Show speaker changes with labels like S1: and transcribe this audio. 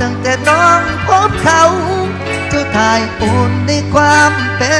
S1: ตั้งแต่น้องพบเขา เจ้าทายอุ่นในความเป็น